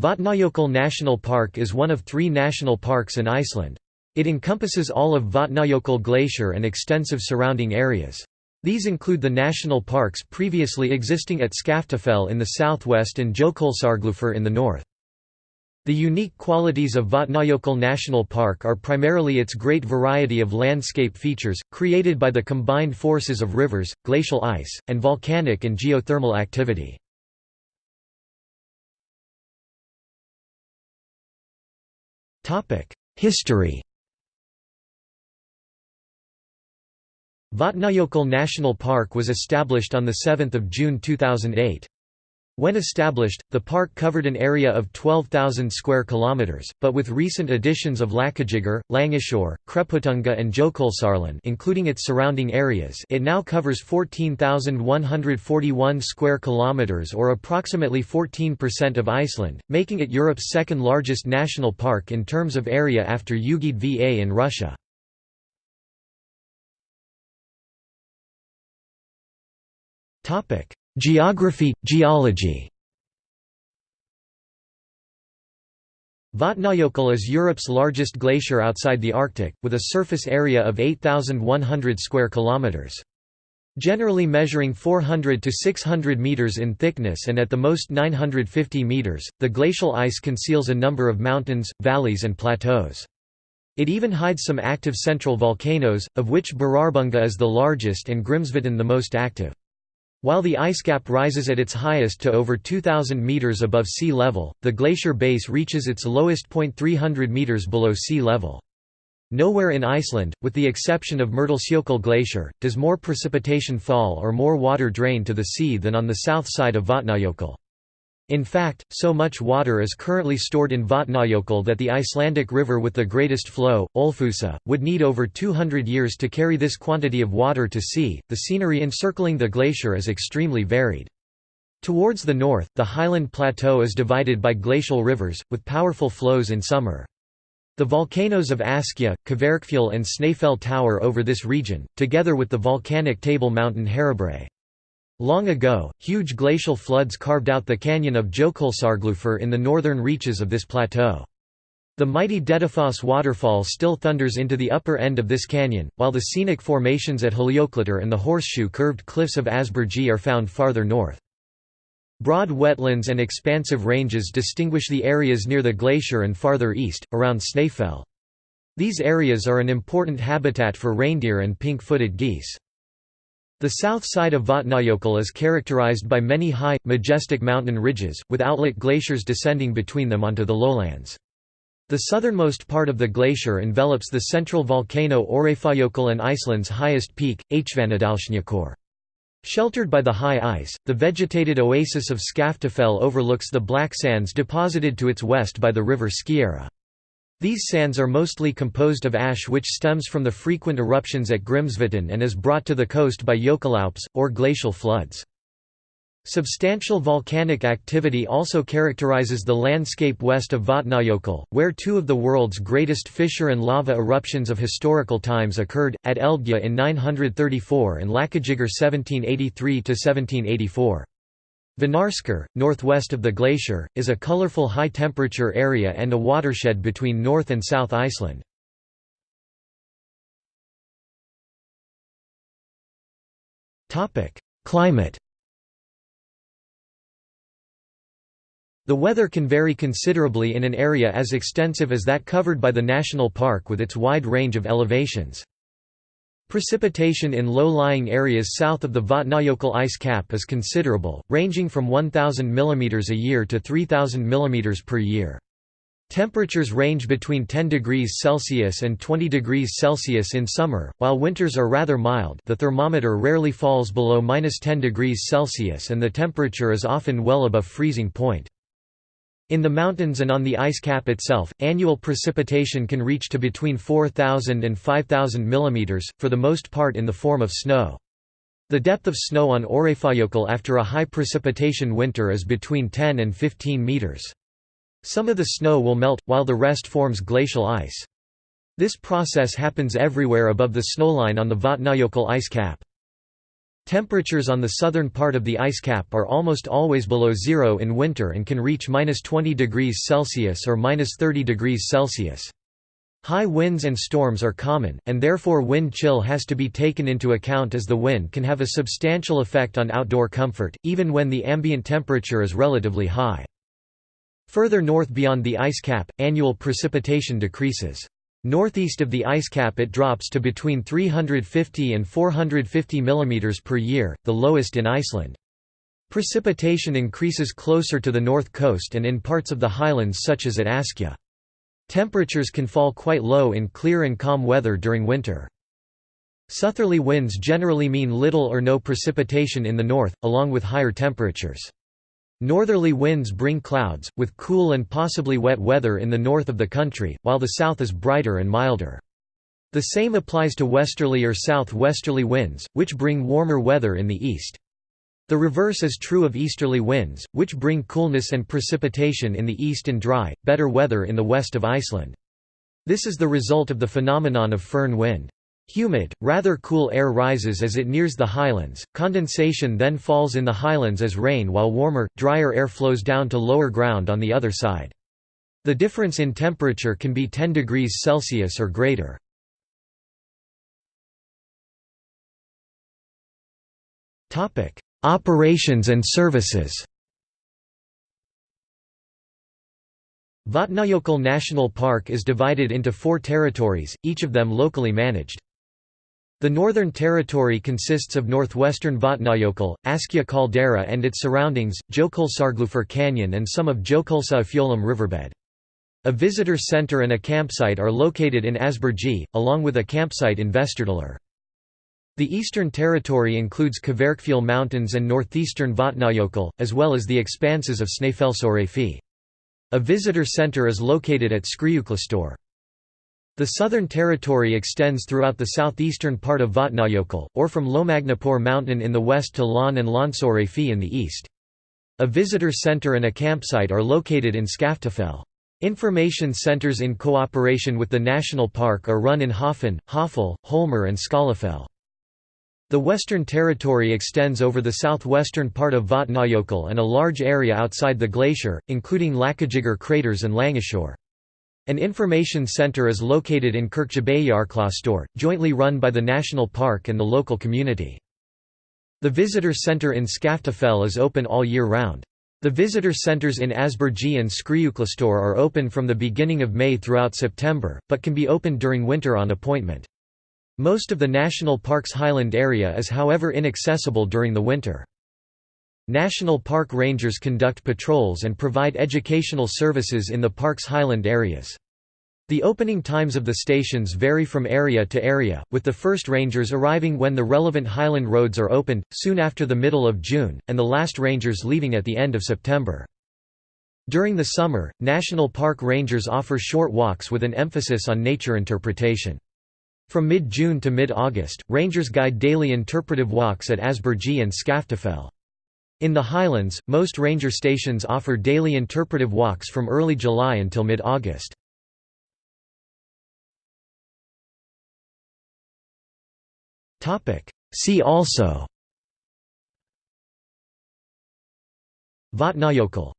Vatnajökull National Park is one of three national parks in Iceland. It encompasses all of Vatnajökull Glacier and extensive surrounding areas. These include the national parks previously existing at Skaftafell in the southwest and Jökulsárgljúfur in the north. The unique qualities of Vatnajökull National Park are primarily its great variety of landscape features, created by the combined forces of rivers, glacial ice, and volcanic and geothermal activity. History Vatnajökull National Park was established on 7 June 2008. When established, the park covered an area of 12,000 square kilometers, but with recent additions of Lakagígar, Langisjór, Kreputunga and Jökulsárlón including its surrounding areas, it now covers 14,141 square kilometers or approximately 14% of Iceland, making it Europe's second largest national park in terms of area after Yugyd Va in Russia. Topic: Geography, geology Vatnajökull is Europe's largest glacier outside the Arctic, with a surface area of 8,100 square kilometers. Generally measuring 400 to 600 meters in thickness and at the most 950 meters, the glacial ice conceals a number of mountains, valleys and plateaus. It even hides some active central volcanoes, of which Bárðarbunga is the largest and Grímsvötn the most active. While the ice cap rises at its highest to over 2,000 meters above sea level, the glacier base reaches its lowest point 300 meters below sea level. Nowhere in Iceland, with the exception of Mýrdalsjökull Glacier, does more precipitation fall or more water drain to the sea than on the south side of Vatnajökull. In fact, so much water is currently stored in Vatnajökull that the Icelandic river with the greatest flow, Ölfusá, would need over 200 years to carry this quantity of water to sea. The scenery encircling the glacier is extremely varied. Towards the north, the highland plateau is divided by glacial rivers, with powerful flows in summer. The volcanoes of Askja, Kverkfjöll and Snæfell tower over this region, together with the volcanic table mountain Herðubreið. Long ago, huge glacial floods carved out the canyon of Jökulsárgljúfur in the northern reaches of this plateau. The mighty Dettifoss waterfall still thunders into the upper end of this canyon, while the scenic formations at Hóljökullur and the horseshoe-curved cliffs of Ásbyrgi are found farther north. Broad wetlands and expansive ranges distinguish the areas near the glacier and farther east, around Snæfell. These areas are an important habitat for reindeer and pink-footed geese. The south side of Vatnajökull is characterized by many high, majestic mountain ridges, with outlet glaciers descending between them onto the lowlands. The southernmost part of the glacier envelops the central volcano Öræfajökull and Iceland's highest peak, Hvannadalshnjúkur. Sheltered by the high ice, the vegetated oasis of Skaftafell overlooks the black sands deposited to its west by the river Skeiðará. These sands are mostly composed of ash which stems from the frequent eruptions at Grímsvötn and is brought to the coast by Jökulhlaups, or glacial floods. Substantial volcanic activity also characterizes the landscape west of Vatnajökull, where two of the world's greatest fissure and lava eruptions of historical times occurred, at Eldgjá in 934 and Lakagígar 1783–1784. Vonarskarð, northwest of the glacier, is a colorful high-temperature area and a watershed between North and South Iceland. Climate The weather can vary considerably in an area as extensive as that covered by the national park with its wide range of elevations. Precipitation in low-lying areas south of the Vatnajökull ice cap is considerable, ranging from 1,000 mm a year to 3,000 mm per year. Temperatures range between 10 degrees Celsius and 20 degrees Celsius in summer, while winters are rather mild the thermometer rarely falls below 10 degrees Celsius and the temperature is often well above freezing point. In the mountains and on the ice cap itself, annual precipitation can reach to between 4,000 and 5,000 mm, for the most part in the form of snow. The depth of snow on Öræfajökull after a high precipitation winter is between 10 and 15 meters. Some of the snow will melt, while the rest forms glacial ice. This process happens everywhere above the snowline on the Vatnajökull ice cap. Temperatures on the southern part of the ice cap are almost always below zero in winter and can reach minus 20 degrees Celsius or minus 30 degrees Celsius. High winds and storms are common, and therefore wind chill has to be taken into account as the wind can have a substantial effect on outdoor comfort, even when the ambient temperature is relatively high. Further north beyond the ice cap, annual precipitation decreases. Northeast of the ice cap it drops to between 350 and 450 mm per year, the lowest in Iceland. Precipitation increases closer to the north coast and in parts of the highlands such as at Askja. Temperatures can fall quite low in clear and calm weather during winter. Southerly winds generally mean little or no precipitation in the north, along with higher temperatures. Northerly winds bring clouds, with cool and possibly wet weather in the north of the country, while the south is brighter and milder. The same applies to westerly or southwesterly winds, which bring warmer weather in the east. The reverse is true of easterly winds, which bring coolness and precipitation in the east and dry, better weather in the west of Iceland. This is the result of the phenomenon of foehn wind. Humid, rather cool air rises as it nears the highlands, condensation then falls in the highlands as rain while warmer, drier air flows down to lower ground on the other side. The difference in temperature can be 10 degrees Celsius or greater. Operations and services Vatnajökull National Park is divided into four territories, each of them locally managed. The Northern Territory consists of northwestern Vatnajökull, Askja caldera and its surroundings, Jökulsárgljúfur Canyon and some of Jökulsá riverbed. A visitor center and a campsite are located in Ásbyrgi, along with a campsite in Vesturdalur. The Eastern Territory includes Kverkfjöll Mountains and northeastern Vatnajökull, as well as the expanses of Snæfellsöræfi. A visitor center is located at Skriðuklaustur. The Southern Territory extends throughout the southeastern part of Vatnajökull, or from Lómagnúpur mountain in the west to Lón and Lónsöræfi in the east. A visitor center and a campsite are located in Skaftafell. Information centers in cooperation with the national park are run in Höfn, Hoffell, Hólmur and Skálafell. The Western Territory extends over the southwestern part of Vatnajökull and a large area outside the glacier, including Lakagígar craters and Langisjór. An information center is located in Kirkjubæjarklaustur, jointly run by the national park and the local community. The visitor center in Skaftafell is open all year round. The visitor centers in Ásbyrgi and Skriðuklaustur are open from the beginning of May throughout September, but can be opened during winter on appointment. Most of the national park's highland area is however inaccessible during the winter. National Park Rangers conduct patrols and provide educational services in the park's highland areas. The opening times of the stations vary from area to area, with the first rangers arriving when the relevant highland roads are opened, soon after the middle of June, and the last rangers leaving at the end of September. During the summer, National Park Rangers offer short walks with an emphasis on nature interpretation. From mid-June to mid-August, rangers guide daily interpretive walks at Ásbyrgi and Skaftafell. In the highlands, most ranger stations offer daily interpretive walks from early July until mid-August. See also. Vatnajökull